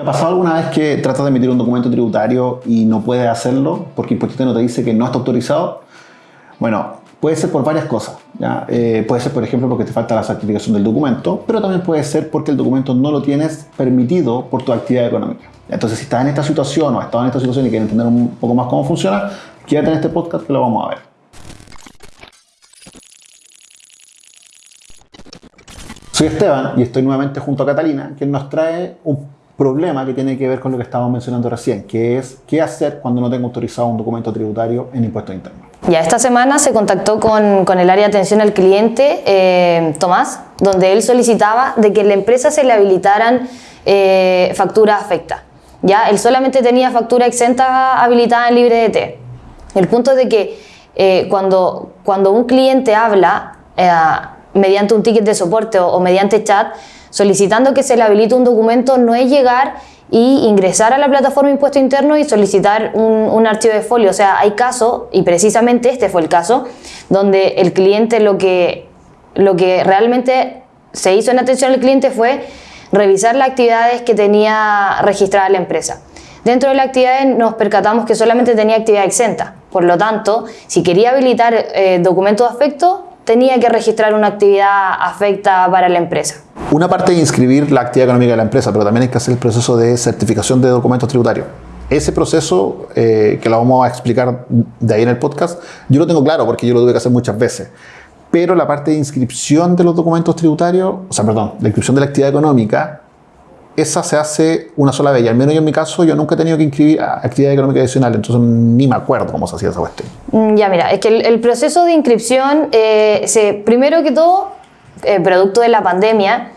¿Te ha pasado alguna vez que tratas de emitir un documento tributario y no puedes hacerlo porque Impuesto no te dice que no está autorizado? Bueno, puede ser por varias cosas. Eh, puede ser, por ejemplo, porque te falta la certificación del documento, pero también puede ser porque el documento no lo tienes permitido por tu actividad económica. Entonces, si estás en esta situación o has estado en esta situación y quieres entender un poco más cómo funciona, quédate en este podcast que lo vamos a ver. Soy Esteban y estoy nuevamente junto a Catalina, quien nos trae un problema que tiene que ver con lo que estábamos mencionando recién, que es qué hacer cuando no tengo autorizado un documento tributario en impuestos internos. Ya, esta semana se contactó con, con el área de atención al cliente, eh, Tomás, donde él solicitaba de que la empresa se le habilitaran eh, factura afecta. Ya, él solamente tenía factura exenta habilitada en LibreDT. El punto es de que eh, cuando, cuando un cliente habla mediante un ticket de soporte o, o mediante chat, solicitando que se le habilite un documento no es llegar y ingresar a la plataforma Impuesto Interno y solicitar un, archivo de folio. O sea, hay casos, y precisamente este fue el caso, donde el cliente lo que, lo que realmente se hizo en atención al cliente fue revisar las actividades que tenía registrada la empresa. Dentro de la actividad nos percatamos que solamente tenía actividad exenta. Por lo tanto, si quería habilitar eh, documentos de afecto, tenía que registrar una actividad afecta para la empresa. Una parte de inscribir la actividad económica de la empresa, pero también hay que hacer el proceso de certificación de documentos tributarios. Ese proceso, eh, que lo vamos a explicar de ahí en el podcast, yo lo tengo claro porque yo lo tuve que hacer muchas veces. Pero la parte de inscripción de los documentos tributarios, o sea, perdón, la inscripción de la actividad económica, esa se hace una sola vez. Y al menos yo en mi caso, yo nunca he tenido que inscribir actividad económica adicional, entonces ni me acuerdo cómo se hacía esa cuestión. Mm, ya, mira, es que el, proceso de inscripción, eh, se, primero que todo, eh, producto de la pandemia,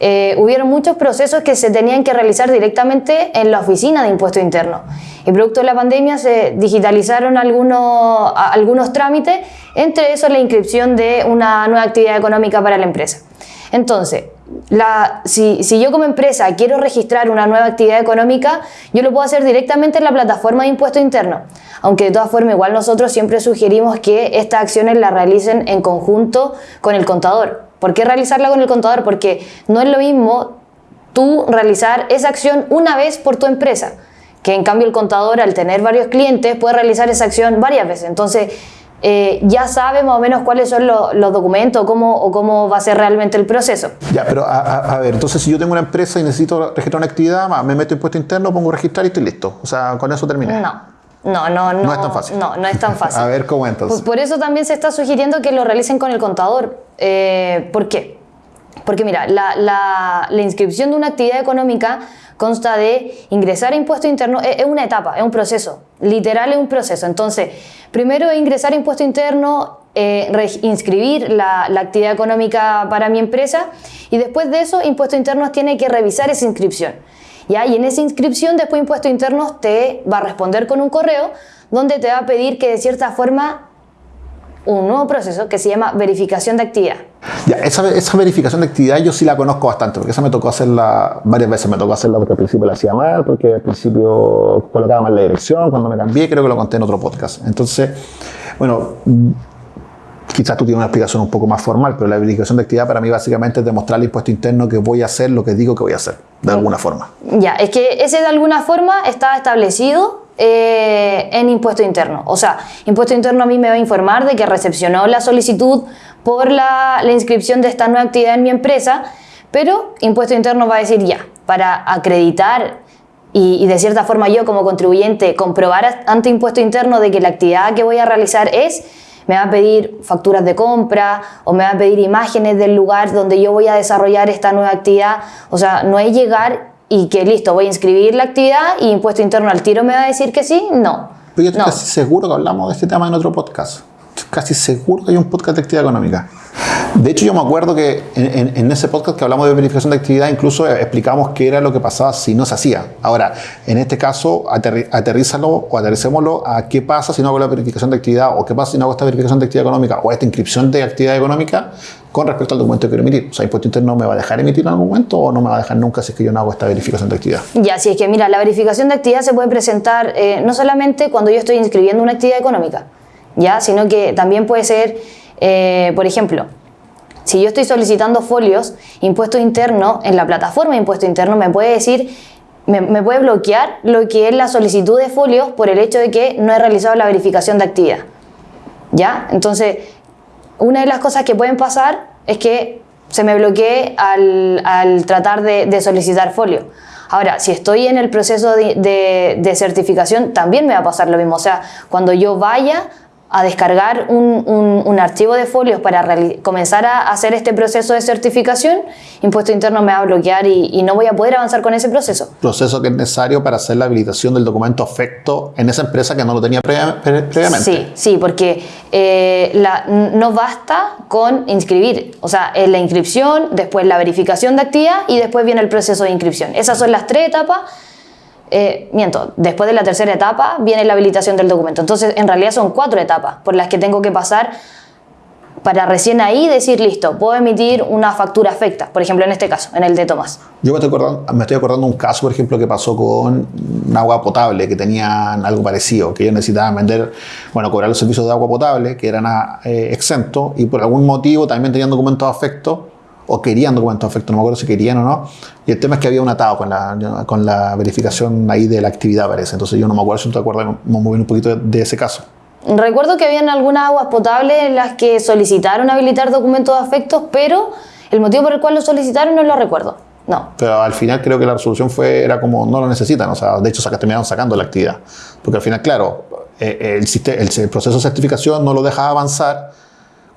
eh, hubieron muchos procesos que se tenían que realizar directamente en la oficina de impuesto interno. Y producto de la pandemia se digitalizaron algunos, algunos trámites, entre esos la inscripción de una nueva actividad económica para la empresa. Entonces, la, si, si, yo como empresa quiero registrar una nueva actividad económica, yo lo puedo hacer directamente en la plataforma de impuesto interno. Aunque de todas formas, igual nosotros siempre sugerimos que estas acciones las realicen en conjunto con el contador. ¿Por qué realizarla con el contador? Porque no es lo mismo tú realizar esa acción una vez por tu empresa, que en cambio el contador al tener varios clientes puede realizar esa acción varias veces. Entonces, eh, ya sabe más o menos cuáles son los documentos cómo, o cómo va a ser realmente el proceso. Ya, pero a, ver, entonces si yo tengo una empresa y necesito registrar una actividad, me meto impuesto interno, pongo registrar y estoy listo. O sea, con eso terminé. No. No, no, no. No es tan fácil. No, no es tan fácil. a ver, ¿cómo entonces? Por eso también se está sugiriendo que lo realicen con el contador. Eh, ¿Por qué? Porque mira, la, la, la inscripción de una actividad económica consta de ingresar a impuesto interno, es, una etapa, es un proceso, literal es un proceso. Entonces, primero ingresar a impuesto interno, eh, inscribir la, actividad económica para mi empresa y después de eso impuesto interno tiene que revisar esa inscripción. ¿Ya? Y en esa inscripción después impuesto interno te va a responder con un correo donde te va a pedir que de cierta forma un nuevo proceso que se llama verificación de actividad. Ya, esa, esa, verificación de actividad yo sí la conozco bastante, porque esa me tocó hacerla varias veces. Me tocó hacerla porque al principio la hacía mal, porque al principio colocaba mal la dirección, cuando me cambié, creo que lo conté en otro podcast. Entonces, bueno, quizás tú tienes una explicación un poco más formal, pero la verificación de actividad para mí básicamente es demostrar al impuesto interno que voy a hacer lo que digo que voy a hacer, de alguna forma. Ya, es que ese de alguna forma está establecido eh, en impuesto interno. O sea, impuesto interno a mí me va a informar de que recepcionó la solicitud por la, inscripción de esta nueva actividad en mi empresa, pero impuesto interno va a decir ya, para acreditar y, de cierta forma yo como contribuyente comprobar ante impuesto interno de que la actividad que voy a realizar es, me va a pedir facturas de compra o me va a pedir imágenes del lugar donde yo voy a desarrollar esta nueva actividad. O sea, no es llegar y que listo, voy a inscribir la actividad y impuesto interno al tiro me va a decir que sí, no. Pero yo estoy casi seguro que hablamos de este tema en otro podcast. Casi seguro que hay un podcast de actividad económica. De hecho, yo me acuerdo que en, ese podcast que hablamos de verificación de actividad, incluso explicamos qué era lo que pasaba si no se hacía. Ahora, en este caso, aterrízalo o aterricémoslo a qué pasa si no hago la verificación de actividad o qué pasa si no hago esta verificación de actividad económica o esta inscripción de actividad económica con respecto al documento que quiero emitir. O sea, impuesto interno me va a dejar emitir en algún momento o no me va a dejar nunca si es que yo no hago esta verificación de actividad. Ya, si es que mira, la verificación de actividad se puede presentar eh, no solamente cuando yo estoy inscribiendo una actividad económica, ya, sino que también puede ser, eh, por ejemplo, si yo estoy solicitando folios, impuesto interno, en la plataforma de impuesto interno me puede decir me, puede bloquear lo que es la solicitud de folios por el hecho de que no he realizado la verificación de actividad. ¿Ya? Entonces, una de las cosas que pueden pasar es que se me bloquee al, al tratar de, de solicitar folio. Ahora, si estoy en el proceso de, de- de certificación, también me va a pasar lo mismo. O sea, cuando yo vaya a descargar un, un- un archivo de folios para comenzar a hacer este proceso de certificación, Impuesto Interno me va a bloquear y, y no voy a poder avanzar con ese proceso. Proceso que es necesario para hacer la habilitación del documento afecto en esa empresa que no lo tenía previa- pre- previamente. Sí, sí, porque eh, la- no basta con inscribir. O sea, es la inscripción, después la verificación de actividad y después viene el proceso de inscripción. Esas son las tres etapas. Eh, miento, después de la tercera etapa viene la habilitación del documento. Entonces, en realidad son cuatro etapas por las que tengo que pasar para recién ahí decir, listo, puedo emitir una factura afecta. Por ejemplo, en este caso, en el de Tomás. Yo me estoy, acordando, me estoy acordando un caso, por ejemplo, que pasó con un agua potable, que tenían algo parecido, que ellos necesitaban vender, bueno, cobrar los servicios de agua potable, que eran eh, exentos, y por algún motivo también tenían documentos de afecto, o querían documentos de afecto, no me acuerdo si querían o no, y el tema es que había un atado con la, con la verificación ahí de la actividad, parece. Entonces yo no me acuerdo si tú te acuerdas, me moví un poquito de, de ese caso. Recuerdo que habían algunas aguas potables en las que solicitaron habilitar documentos de afectos, pero el motivo por el cual lo solicitaron no lo recuerdo. No. Pero al final creo que la resolución fue, era como no lo necesitan, o sea, de hecho saca- terminaron sacando la actividad. Porque al final, claro, eh, el, el, el proceso de certificación no lo deja avanzar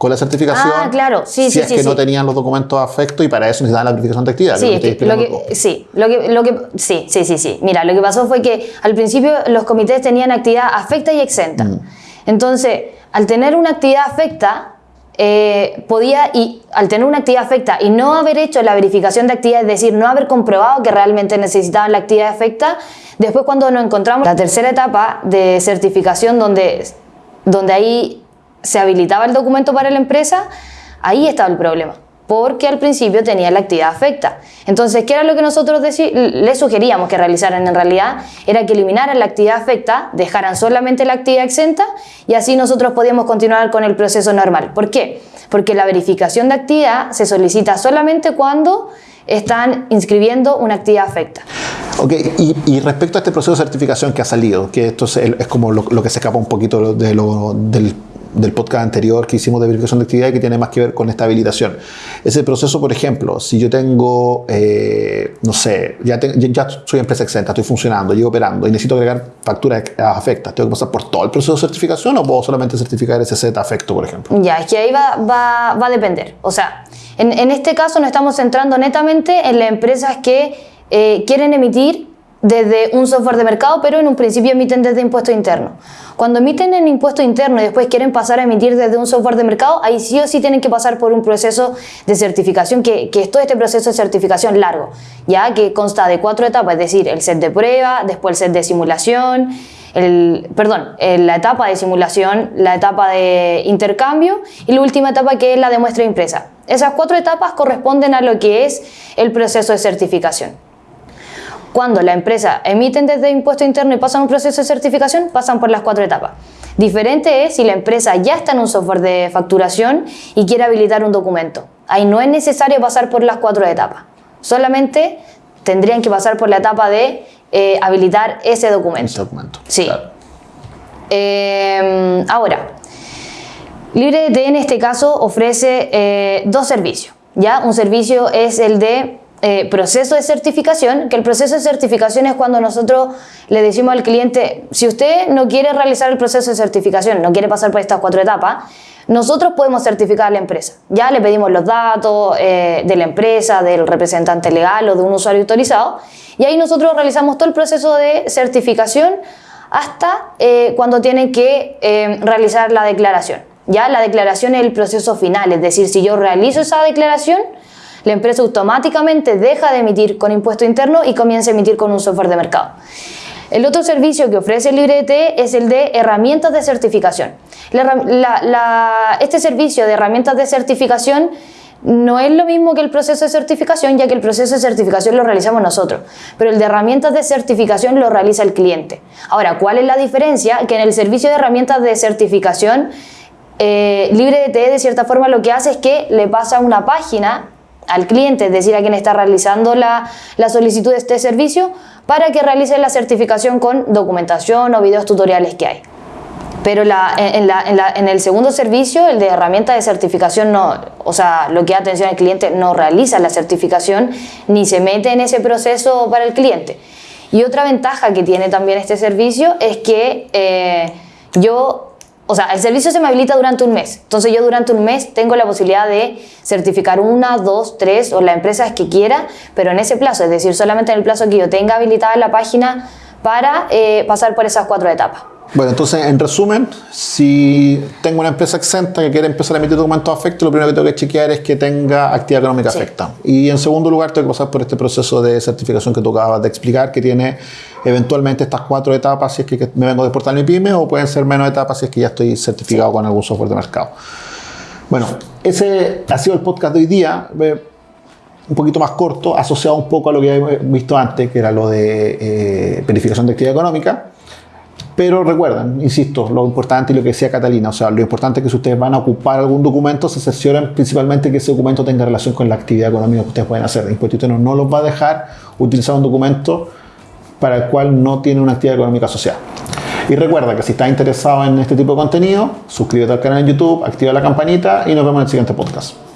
con la certificación. Ah, claro, sí, si sí, es sí, que no sí. tenían los documentos de afecto y para eso necesitaban la verificación de actividad. Sí, que lo que, sí, lo que, lo que, sí, sí, sí, sí. Mira, lo que pasó fue que al principio los comités tenían actividad afecta y exenta. Mm. Entonces, al tener una actividad afecta, eh, podía, y al tener una actividad afecta y no haber hecho la verificación de actividad, es decir, no haber comprobado que realmente necesitaban la actividad afecta, después cuando nos encontramos la tercera etapa de certificación donde, donde ahí se habilitaba el documento para la empresa, ahí estaba el problema, porque al principio tenía la actividad afecta. Entonces, ¿qué era lo que nosotros le sugeríamos que realizaran en realidad? Era que eliminaran la actividad afecta, dejaran solamente la actividad exenta y así nosotros podíamos continuar con el proceso normal. ¿Por qué? Porque la verificación de actividad se solicita solamente cuando están inscribiendo una actividad afecta. Ok, y, respecto a este proceso de certificación que ha salido, que esto es como lo, lo que se escapa un poquito de lo- del, del podcast anterior que hicimos de verificación de actividad que tiene más que ver con esta habilitación. Ese proceso, por ejemplo, si yo tengo, eh, no sé, ya, te- ya- soy empresa exenta, estoy funcionando, llevo operando y necesito agregar facturas afectas, ¿tengo que pasar por todo el proceso de certificación o puedo solamente certificar ese Z afecto, por ejemplo? Ya, es que ahí va, va, va a depender. O sea, en, en este caso nos estamos centrando netamente en las empresas que eh, quieren emitir desde un software de mercado, pero en un principio emiten desde impuesto interno. Cuando emiten en impuesto interno y después quieren pasar a emitir desde un software de mercado, ahí sí o sí tienen que pasar por un proceso de certificación, que, que es todo este proceso de certificación largo, ya que consta de cuatro etapas, es decir, el set de prueba, después el set de simulación, el, perdón, eh, la etapa de simulación, la etapa de intercambio y la última etapa que es la de muestra impresa. Esas cuatro etapas corresponden a lo que es el proceso de certificación. Cuando la empresa emiten desde impuesto interno y pasan un proceso de certificación, pasan por las cuatro etapas. Diferente es si la empresa ya está en un software de facturación y quiere habilitar un documento. Ahí no es necesario pasar por las cuatro etapas. Solamente tendrían que pasar por la etapa de eh, habilitar ese documento. Ese documento. Sí. Claro. Eh, ahora, LibreDT en este caso ofrece eh, dos servicios. ¿ya? Un servicio es el de eh, proceso de certificación, que el proceso de certificación es cuando nosotros le decimos al cliente, si usted no quiere realizar el proceso de certificación, no quiere pasar por estas cuatro etapas, nosotros podemos certificar a la empresa. Ya le pedimos los datos eh, de la empresa, del representante legal o de un usuario autorizado, y ahí nosotros realizamos todo el proceso de certificación hasta eh, cuando tienen que eh, realizar la declaración. Ya la declaración es el proceso final, es decir, si yo realizo esa declaración, la empresa automáticamente deja de emitir con impuesto interno y comienza a emitir con un software de mercado. El otro servicio que ofrece LibreDT es el de herramientas de certificación. Este servicio de herramientas de certificación no es lo mismo que el proceso de certificación, ya que el proceso de certificación lo realizamos nosotros, pero el de herramientas de certificación lo realiza el cliente. Ahora, ¿cuál es la diferencia? Que en el servicio de herramientas de certificación, eh, de cierta forma lo que hace es que le pasa una página al cliente, es decir, a quien está realizando la, la solicitud de este servicio, para que realice la certificación con documentación o videos tutoriales que hay. Pero la, en, la, en, la, en, el segundo servicio, el de herramienta de certificación, no, o sea, lo que da atención al cliente no realiza la certificación ni se mete en ese proceso para el cliente. Y otra ventaja que tiene también este servicio es que eh, yo, o sea, el servicio se me habilita durante un mes. Entonces yo durante un mes tengo la posibilidad de certificar una, dos, tres o la empresa que quiera, pero en ese plazo, es decir, solamente en el plazo que yo tenga habilitada la página para eh, pasar por esas cuatro etapas. Bueno, entonces, en resumen, si tengo una empresa exenta que quiere empezar a emitir documentos afectos, lo primero que tengo que chequear es que tenga actividad económica sí. afecta. Y en segundo lugar, tengo que pasar por este proceso de certificación que tú acabas de explicar, que tiene eventualmente estas cuatro etapas si es que me vengo de exportar mi pyme, o pueden ser menos etapas si es que ya estoy certificado sí. con algún software de mercado. Bueno, ese ha sido el podcast de hoy día. Un poquito más corto, asociado un poco a lo que habíamos visto antes, que era lo de eh, verificación de actividad económica. Pero recuerden, insisto, lo importante y lo que decía Catalina, o sea, lo importante es que si ustedes van a ocupar algún documento, se cercioren principalmente que ese documento tenga relación con la actividad económica que ustedes pueden hacer. El impuesto interno no los va a dejar utilizar un documento para el cual no tiene una actividad económica asociada. Y recuerda que si estás interesado en este tipo de contenido, suscríbete al canal en YouTube, activa la campanita y nos vemos en el siguiente podcast.